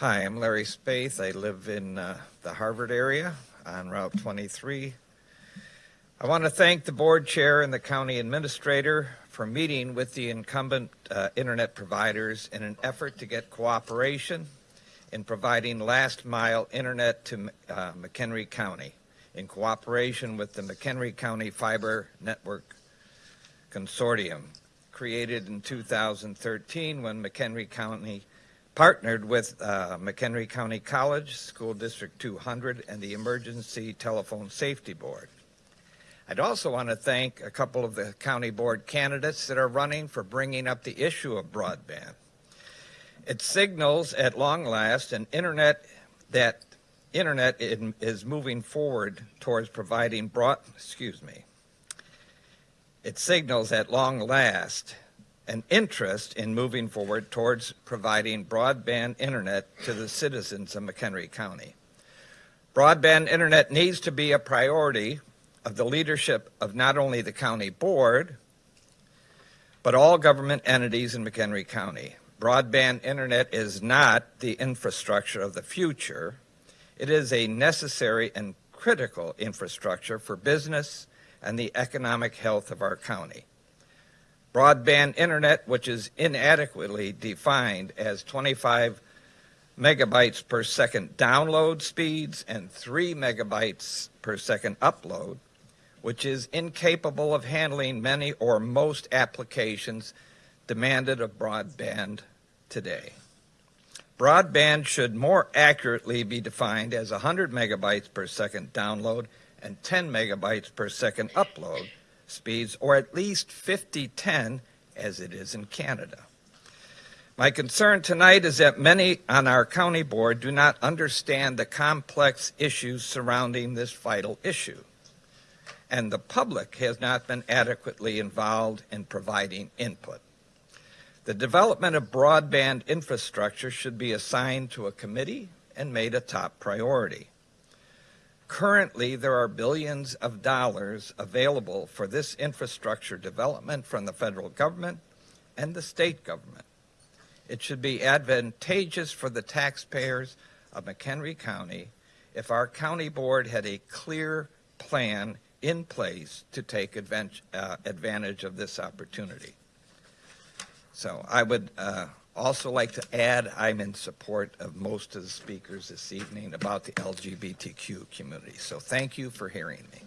Hi, I'm Larry Spaeth. I live in uh, the Harvard area on Route 23. I want to thank the board chair and the county administrator for meeting with the incumbent uh, internet providers in an effort to get cooperation in providing last mile internet to uh, McHenry County in cooperation with the McHenry County Fiber Network Consortium created in 2013 when McHenry County partnered with uh, McHenry County College, School District 200, and the Emergency Telephone Safety Board. I'd also want to thank a couple of the county board candidates that are running for bringing up the issue of broadband. It signals at long last an internet that internet is moving forward towards providing broad, excuse me, it signals at long last an interest in moving forward towards providing broadband internet to the citizens of McHenry County. Broadband internet needs to be a priority of the leadership of not only the county board, but all government entities in McHenry County. Broadband internet is not the infrastructure of the future. It is a necessary and critical infrastructure for business and the economic health of our county. Broadband internet, which is inadequately defined as 25 megabytes per second download speeds and 3 megabytes per second upload, which is incapable of handling many or most applications demanded of broadband today. Broadband should more accurately be defined as 100 megabytes per second download and 10 megabytes per second upload speeds, or at least 50-10 as it is in Canada. My concern tonight is that many on our county board do not understand the complex issues surrounding this vital issue, and the public has not been adequately involved in providing input. The development of broadband infrastructure should be assigned to a committee and made a top priority. Currently, there are billions of dollars available for this infrastructure development from the federal government and the state government. It should be advantageous for the taxpayers of McHenry County if our county board had a clear plan in place to take uh, advantage of this opportunity. So I would uh, also like to add I'm in support of most of the speakers this evening about the LGBTQ community. So thank you for hearing me.